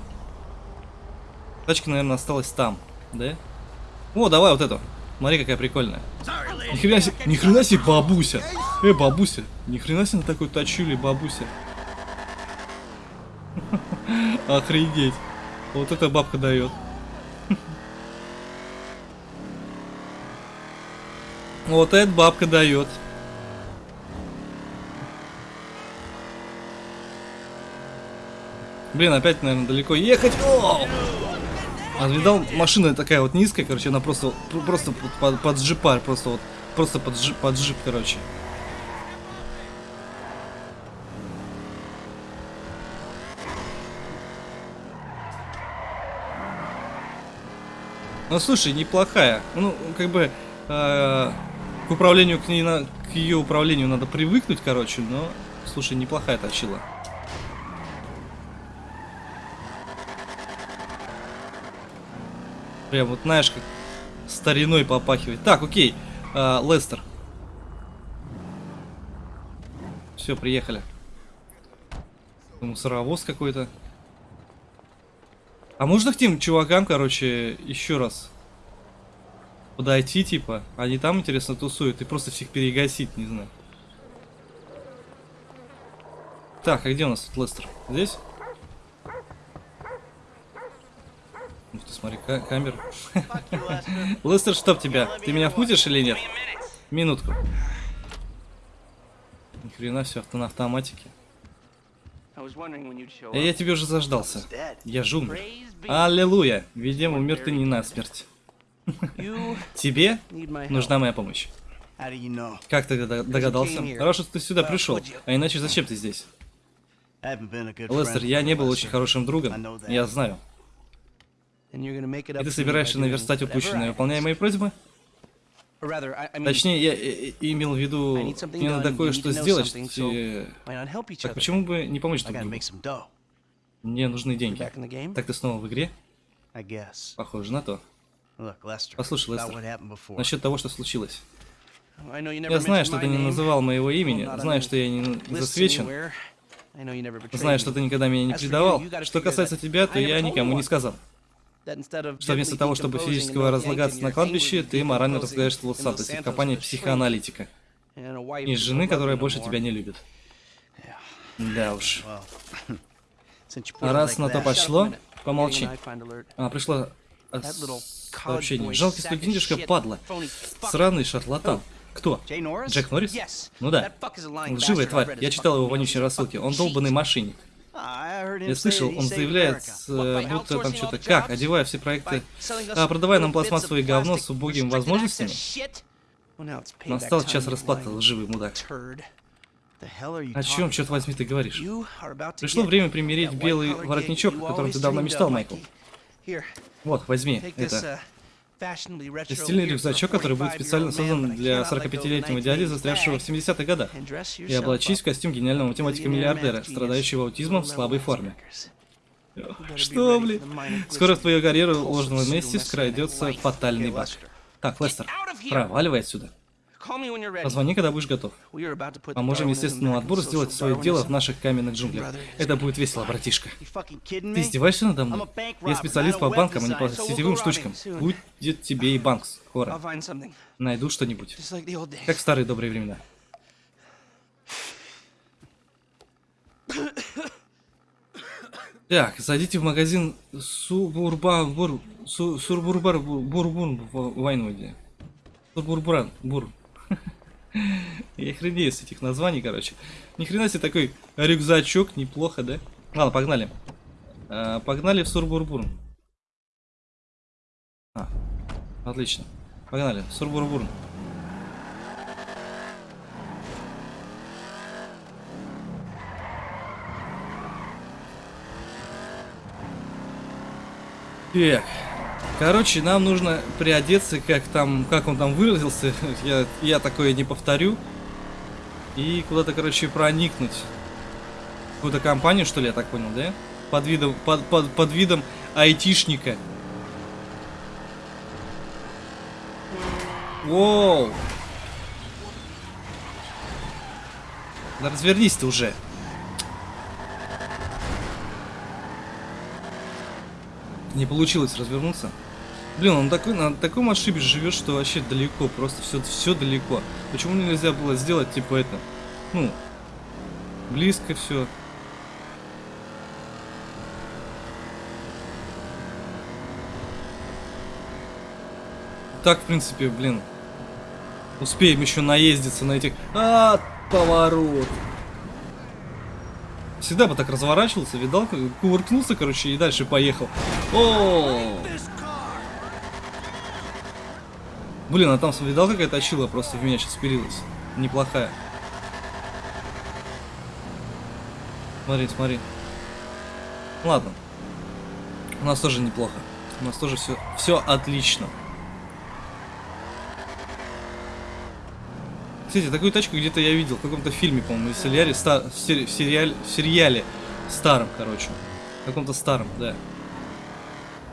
Тачка, наверное, осталась там, да? О, давай вот эту. Смотри, какая прикольная. Ни хрена себе, ни хрена себе бабуся. Э, бабуся. Ни хрена себе на такой тачули, бабуся. Охренеть. Вот эта бабка дает. Вот эта бабка дает. Блин, опять, наверное, далеко ехать. О! А видал, машина такая вот низкая, короче, она просто, просто под, под джипар, просто вот, просто под, джип, под джип, короче. Ну, слушай, неплохая. Ну, как бы, э, к управлению, к, ней на, к ее управлению надо привыкнуть, короче, но, слушай, неплохая точила. Прям вот, знаешь, как стариной попахивает. Так, окей. А, Лестер. Все, приехали. Мусоровоз какой-то. А можно к тем чувакам, короче, еще раз подойти, типа? Они там, интересно, тусуют и просто всех перегасить, не знаю. Так, а где у нас тут Лестер? Здесь? Ух ты, смотри, ка камера. <laughs> Лестер, чтоб тебя? Ты меня впутишь или нет? Минутку. Ни хрена все на автоматике. Я тебе уже заждался. Я же умер. Аллилуйя. Видимо, умер ты не насмерть. <laughs> Тебе нужна моя помощь. Как ты дог- догадался? Хорошо, что ты сюда пришел. А иначе зачем ты здесь? Лестер, я не был очень хорошим другом. Я знаю. И ты собираешься наверстать упущенное, выполняя мои просьбы? Or rather, I, I mean, Точнее, я э, э, имел в виду, мне надо кое-что сделать. э, Так почему бы не помочь друг другу? Мне нужны деньги. Так ты снова в игре? Похоже на то. Послушай, Лестер. Насчет того, что случилось. Я знаю, что ты не называл моего имени, знаю, что я не засвечен, знаю, что ты никогда меня не предавал. Что касается тебя, то я никому не сказал. Что вместо того, чтобы not разлагаться на кладбище, ты морально in Лос-Сантосе, в компании психоаналитика. И жены, которая больше тебя не любит. Да уж. А <laughs> раз на то пошло, помолчи. А, пришло little сообщение. Жалкий студентишка, падла. Сраный шарлатан. Кто? Джек Норрис? Ну да. Лживая тварь. Я читал его вонючие рассылки. Он долбанный мошенник. Я слышал, он заявляет, э, будто там что-то как, одевая все проекты, а, продавая нам пластмассовое говно с plastic убогим restricted возможностями. Настал час расплаты, лживый мудак. О чем, черт возьми, ты говоришь? Пришло время примерить that белый воротничок, о котором ты давно мечтал, Майкл. Вот, возьми это. A рюкзачок, который будет 45-year-old специально создан для cannot let go of the 45-летнего дяди, 1980s застрявшего в bag 70-х годах. И облачись в костюм гениального математика-миллиардера, страдающего аутизмом в слабой форме. Что, блин? Скоро в твою карьеру ложного pseudo месте messianic вкрадется life. фатальный баг. Так, Лестер, проваливай отсюда. Позвони, когда будешь готов. Поможем естественному back in отбору social сделать свое дело в наших каменных джунглях. Это будет весело, братишка. Ты издеваешься надо мной? Я специалист по банкам, а не по сетевым штучкам. Будет тебе и банк I'll скоро. find something. Найду что-нибудь. Как в старые добрые времена. Так, зайдите в магазин Субурбабур... Су- Сурбурбар Бурбун Вайнвуде. Сурбурбран Бур. Я хренею с этих названий, короче. Ни хрена себе такой рюкзачок, неплохо, да? Ладно, погнали. А, погнали в Сурбурбурн. А, отлично. Погнали, Сурбурбурн. Так. Короче, нам нужно приодеться, как там, как он там выразился. <laughs> Я, я такое не повторю. И куда-то, короче, проникнуть. Какую-то компанию, что ли, я так понял, да? Под видом, под, под, под видом айтишника. Воу! Да развернись ты уже. Не получилось развернуться. Блин, он такой, на таком отшибе живет, что вообще далеко, просто все, все далеко. Почему нельзя было сделать типа это? Ну, близко все. Так, в принципе, блин. Успеем еще наездиться на этих... А, поворот. Всегда бы так разворачивался, видал? Кувыркнулся, короче, и дальше поехал. О! Блин, а там видал, какая точила просто в меня сейчас впилилась? Неплохая. Смотри, смотри. Ладно. У нас тоже неплохо. У нас тоже все, все отлично. Кстати, такую тачку где-то я видел в каком-то фильме, по-моему, в сериале, в, сери- в сериале, в сериале старом, короче. В каком-то старом, да.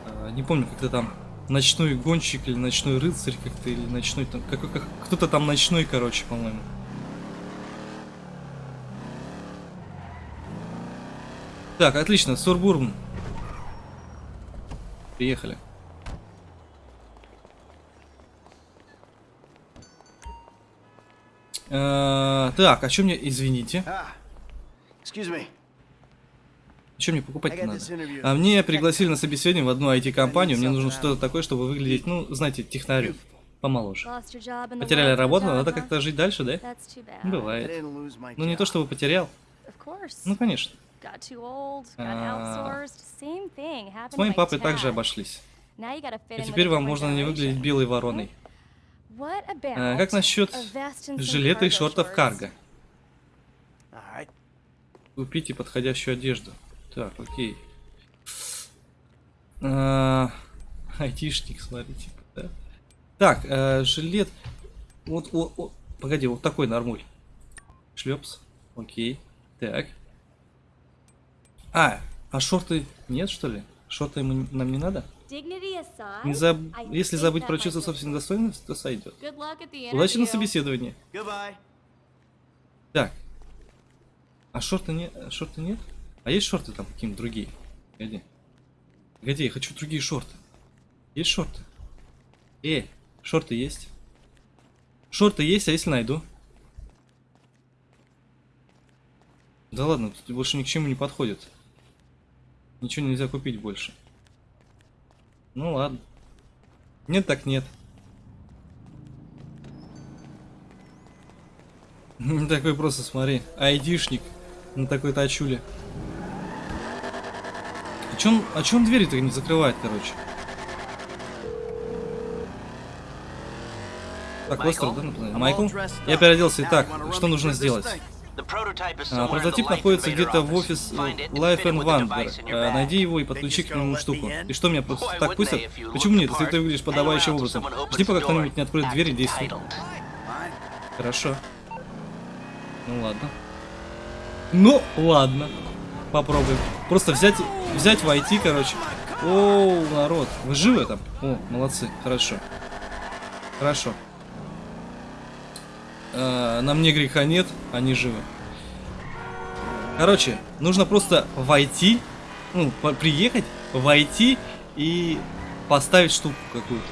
А, не помню, как-то там ночной гонщик или ночной рыцарь как-то, или ночной там, какой- как, кто-то там ночной, короче, по-моему. Так, отлично, Сурбурн. Приехали. Э, Так, а что мне, извините, me. Что мне покупать надо? А мне пригласили на собеседование в одну IT-компанию, мне нужно что-то такое, чтобы выглядеть, ну, знаете, технарю, помоложе. Потеряли работу, надо как-то жить дальше, да? Бывает. Ну, не то чтобы потерял. Ну, конечно. А, С моим папой также обошлись. И теперь вам можно не выглядеть белой вороной. А, как насчет жилета и шортов карго? Купите подходящую одежду. Так, окей. А, Айтишник, смотрите. да. Так, э, жилет. Вот, о- о, погоди, вот такой нормуль. Шлепс. Окей. Так. А, а шорты нет, что ли? Шорты ему- нам не надо? Не заб... Если забыть про чувство собственной достоинности, то сойдет. Удачи на собеседовании. Так. А шорты не... шорты нет? А есть шорты там какие-нибудь другие? Погоди. Погоди, я хочу другие шорты. Есть шорты? Э, шорты есть? Шорты есть, а если найду? Да ладно, тут больше ни к чему не подходит. Ничего нельзя купить больше. Ну ладно. Нет так нет. <laughs> Такой просто, смотри, айдишник на такой тачуле. А он, а он двери-то не закрывает, короче? Так, Остер, да? Майкл? Я переоделся. Итак, что нужно сделать? А, прототип находится где-то в офис and Life and Wonder. А, bag. Найди его и подключи к нему штуку. И что, меня просто так пустят? Почему нет, если ты выглядишь till образом? Жди, пока кто-нибудь не откроет дверь и entitled. Хорошо. Ну ладно. Ну ладно. Попробуем. Просто взять, взять, войти, короче. Оу, народ. Вы живы там? О, молодцы. Хорошо. Хорошо. А, нам не греха нет, они живы. Короче, нужно просто войти, ну, приехать, войти и поставить штуку какую-то.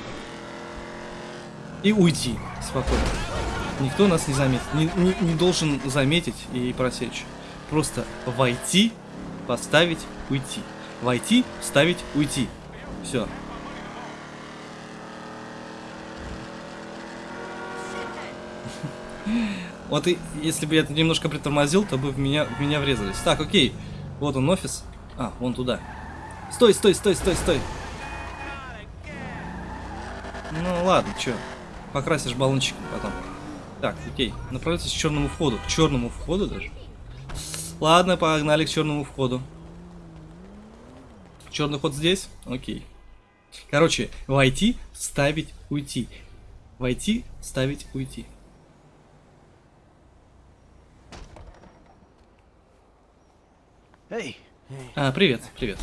И уйти спокойно. Никто нас не заметит. Не, не- не должен заметить и просечь. Просто войти, поставить, уйти. Войти, вставить, уйти. Все. <laughs> Вот и если бы я это немножко притормозил, то бы в меня, в меня врезались. Так, окей. Вот он офис. А, вон туда. Стой, стой, стой, стой, стой. Ну ладно, чё. Покрасишь баллончиком потом. Так, окей. Направляйтесь к черному входу. К черному входу даже. Ладно, погнали к черному входу. Черный ход здесь? Окей. Короче, войти, ставить, уйти. Войти, ставить, уйти. Hey. А, привет, привет.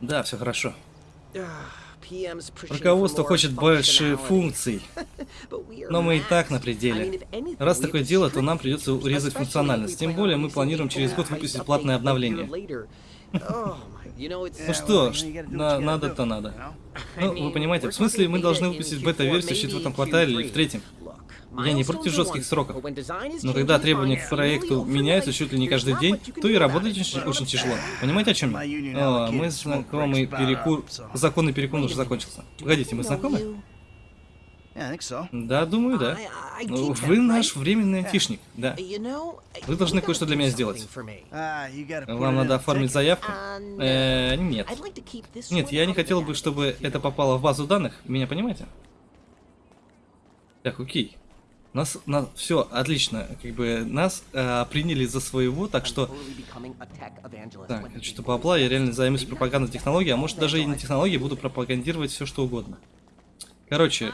Да, все хорошо. Руководство хочет больше функций. <laughs> Но мы и так на пределе. Раз такое дело, то нам придется урезать функциональность. Тем более мы планируем через год выпустить платное обновление. Oh, Ну что, надо-то надо. know? Ну, вы понимаете, в смысле мы должны выпустить бета-версию в четвертом квартале или в третьем. Я не против жестких сроков. Но когда требования к проекту меняются чуть ли не каждый день, то и работать очень, очень тяжело. Понимаете, о чем я? О, мы знакомый перекур... Законный перекур уже закончился. Погодите, мы знакомы? Да, думаю, да. Ну, Вы наш временный айтишник, да. Вы должны кое-что для меня сделать. Ah, Вам надо оформить заявку? Э, нет. Нет, я не хотел бы, чтобы это попало в базу данных. Меня понимаете? Так, окей. Нас, нас, все, отлично. Как бы нас э, приняли за своего, так что, так, что бабла, я реально займусь пропагандой технологий, а может даже и не технологии, буду пропагандировать все что угодно. Короче,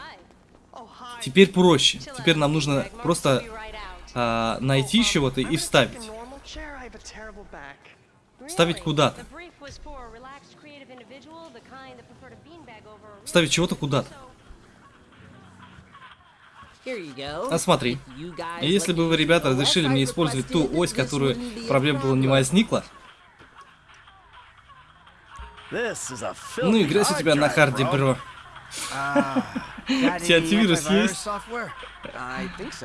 теперь проще. Теперь нам нужно просто а, найти чего-то и вставить. Вставить куда-то. Вставить чего-то куда-то. А смотри, если бы вы, ребята, разрешили мне использовать ту ось, которую проблем было не возникло, ну играйся у тебя на харде, бро. <laughs> Антивирус есть?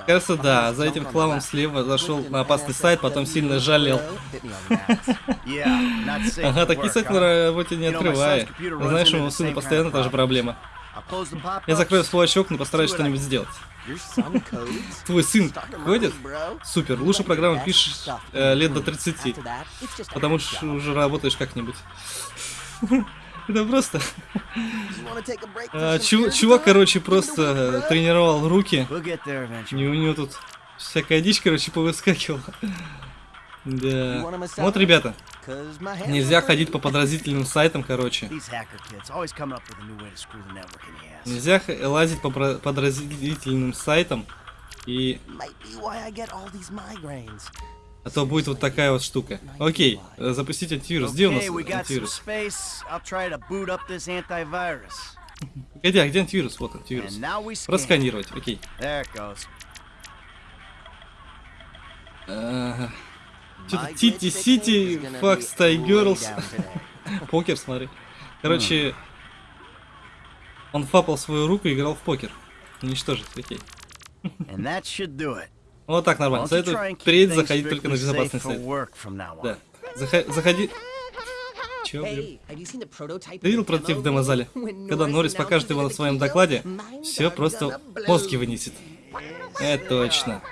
Кажется, да, за этим хламом слева зашел на опасный сайт, потом сильно жалел. <laughs> Ага, такие сайты на работе не runs Знаешь, у моего сына постоянно та же проблема. Я закрою свой очок, но постараюсь что-нибудь сделать. Твой сын ходит? Супер, лучше программы пишешь э, лет до 30. After that, it's just a Потому что уже работаешь как-нибудь. <laughs> Это просто... Beer, чувак, короче, просто э, тренировал руки. И у него тут всякая дичь, короче, повыскакивала. <laughs> Да. Вот, ребята, нельзя ходить по подразительным сайтам, короче. Нельзя лазить по подразительным сайтам, и... А то будет вот такая вот штука. Окей, э, запустить антивирус. Где у нас антивирус? Погоди, а где антивирус? Вот антивирус. Просканировать, окей. Что-то Тити Сити, Факс Тай Герлс. Покер, смотри. Короче, он фапал свою руку и играл в покер. Уничтожить, окей. Вот так нормально. Советую впредь заходить только на безопасный сайт. Да. Заха- заходи... Чё, блин? Ты видел прототип в демозале? <laughs> Когда Норрис покажет его на своем докладе, все просто мозги вынесет. Это точно.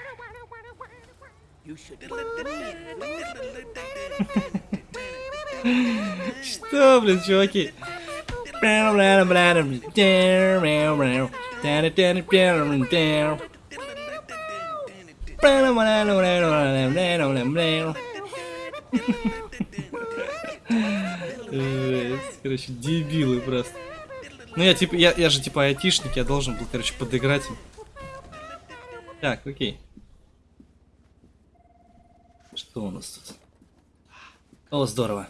<laughs> Что, блин, чуваки? Короче, дебилы просто. Ну я типа, я, я же типа айтишник, я должен был, короче, подыграть им. Так, окей. Что у нас тут? О, здорово.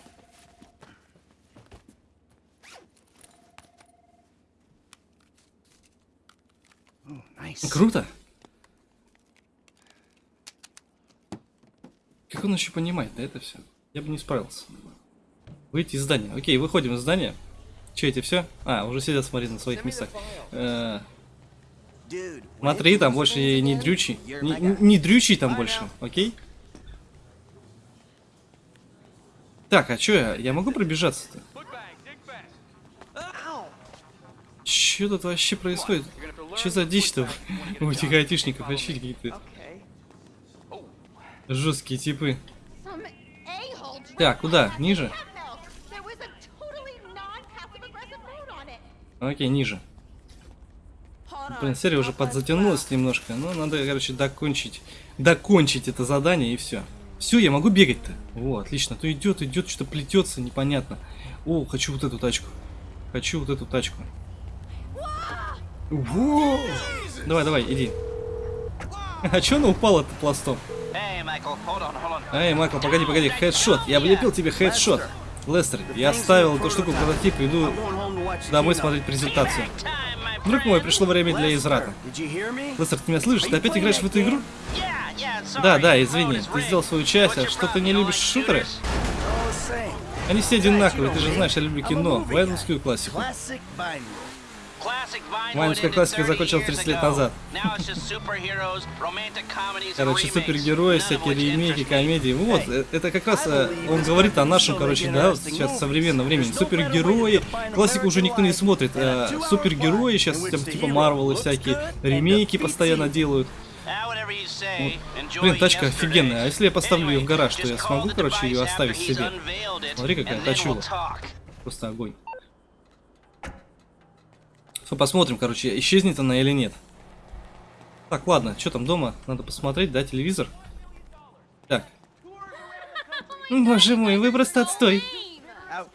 Круто. Как он еще понимает, да, это все? Я бы не справился. Выйти из здания. Окей, выходим из здания. Че, эти все? А, уже сидят, смотри, на своих местах. Э, Смотри, там больше не дрючий. you're Не, дрючий там больше, окей? Так, а чё я? Я могу пробежаться-то? Чё тут вообще происходит? Чё за дичь-то у этих айтишников? Вообще какие-то жесткие типы. Так, куда? Ниже? Окей, ниже. Блин, серия уже подзатянулась немножко. Но надо, короче, докончить. Докончить это задание и все. Все, я могу бегать-то. О, отлично. То идет, идет, что-то плетется, непонятно. О, хочу вот эту тачку. Хочу вот эту тачку. Во! Давай, давай, иди. <laughs> А чё она упала-то пластом? Эй, Майкл, погоди, погоди, хедшот. Я влепил тебе хедшот. Лестер, я оставил эту штуку в прототип и иду домой смотреть презентацию. Друг мой, пришло время для me? Лестер, ты меня слышишь? Ты опять играешь в эту игру? Да, да, извини, ты сделал свою часть, а что ты не любишь шутеры? Они все одинаковые, ты же знаешь, я люблю кино, военную классику. Вайнская классика 30 закончилась years 30 лет назад. Короче, супергерои, всякие ремейки, комедии. Вот, э, это как раз э, он говорит о нашем, короче, да, вот сейчас современном времени. Супергерои, классику уже никто не смотрит. э, Супергерои сейчас типа Марвелы всякие, ремейки постоянно делают. Enjoy Блин, тачка офигенная. А если я поставлю ее в гараж, то я смогу, короче, ее оставить себе? Смотри, какая тачула. Просто огонь. Всё, посмотрим, короче, исчезнет она или нет. Так, ладно, что там дома? Надо посмотреть, да, телевизор? Так. Боже мой, вы просто отстой.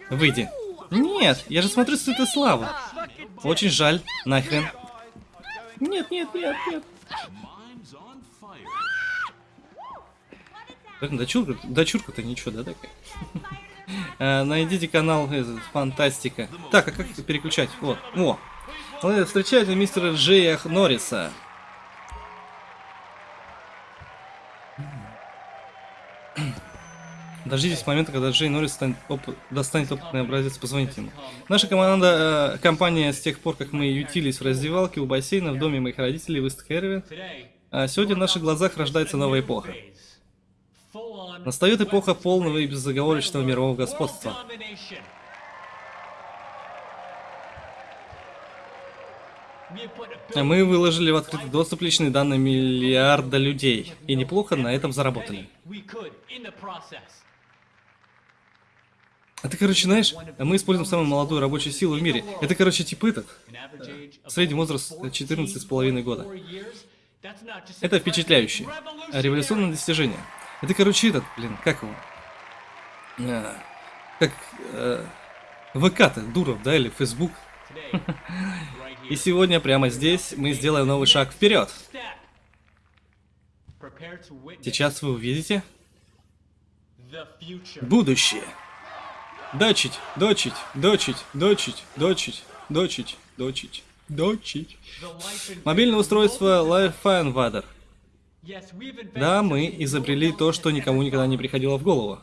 Выйди. Нет, я же смотрю с этой славы. Очень жаль. Нахрен. Нет, нет, нет, нет. Блин, Дочурка, дочурка-то ничего, да, такая? <laughs> Э, Найдите канал Фантастика. Так, а как переключать? Вот. О. Вы Встречайте мистера Джея Норриса. Дождитесь момента, когда Джей Норрис станет оп- достанет опытный образец, позвоните ему. Наша команда, э, компания с тех пор, как мы ютились в раздевалке у бассейна в доме моих родителей в Истхерве, а сегодня в наших глазах рождается новая эпоха. Настает эпоха полного и безоговорочного мирового господства. Мы выложили в открытый доступ личные данные миллиарда людей. И неплохо на этом заработали. Это, короче, знаешь, мы используем самую молодую рабочую силу в мире. Это, короче, типа этот. Средний возраст 14,5 года. Это впечатляюще. Революционное достижение. Это, короче, этот, блин, как его? А, как э, ВК-то, Дуров, да, или Фейсбук. <laughs> И сегодня, прямо здесь, мы сделаем новый шаг вперед. Сейчас вы увидите будущее. Дочить, дочить, дочить, дочить, дочить, дочить, дочить, дочить. Мобильное устройство Lifefinder. Да, мы изобрели то, что никому никогда не приходило в голову.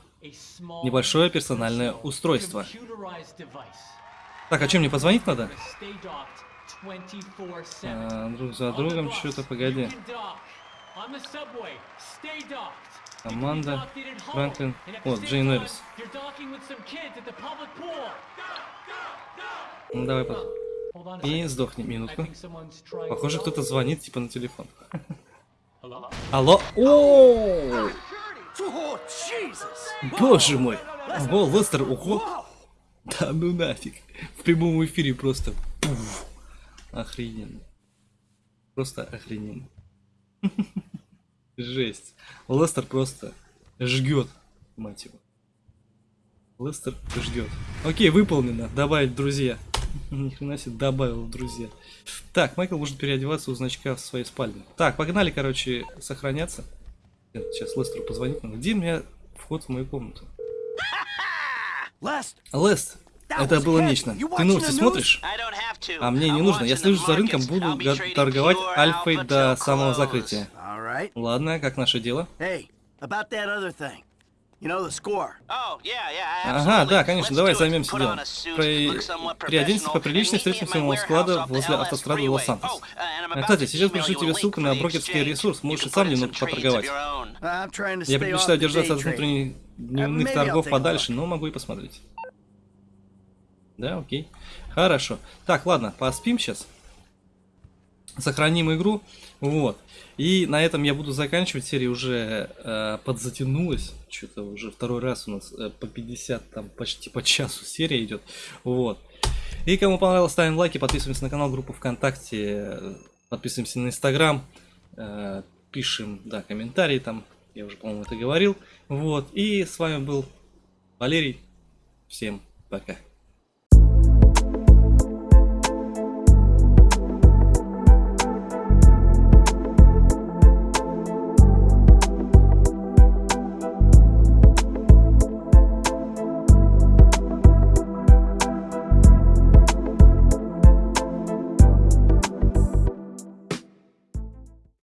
Небольшое персональное устройство. Так, а чем мне позвонить надо? А, друг за другом, что-то, погоди. Команда, Франклин, вот, Джейн Эрис. Ну, давай потом. И сдохни минутку. Похоже, кто-то звонит, типа, на телефон. <laughs> Алло? О! Боже мой! О, Лестер, ого! Да ну нафиг. В прямом эфире просто... пуф. Охрененно. Просто охрененно. <laughs> Жесть. Лестер просто жгет, мать его. Лестер ждет. Окей, выполнено. Добавить друзья. <laughs> Ни хрена себе добавил друзья. Так, Майкл может переодеваться у значка в своей спальне. Так, погнали, короче, сохраняться. Сейчас Лестеру позвонить надо. Где у меня вход в мою комнату? Lest, Лест, это было нечто. Ты новости смотришь? А мне не нужно. Я слежу за рынком, буду торговать альфой до самого закрытия. Ладно, как наше дело? Oh, Ага, да, конечно, давай займемся делом. При- professional, поприличнее, встретимся у склада возле автострады. Лос-Сантос. Oh, А, Кстати, сейчас пришлю тебе ссылку на брокерский ресурс, можешь и сам немного поторговать. Я предпочитаю держаться от внутренних дневных торгов подальше, но могу и посмотреть. Да, окей. Хорошо. Так, ладно, поспим сейчас. Сохраним игру. Вот. И на этом я буду заканчивать. Серия уже э, подзатянулась. Что-то уже второй раз у нас э, по 50, там почти по часу серия идет. Вот. И кому понравилось, ставим лайки, подписываемся на канал, группу ВКонтакте, э, подписываемся на Инстаграм, э, пишем, да, комментарии там. Я уже, по-моему, это говорил. Вот. И с вами был Валерий. Всем пока.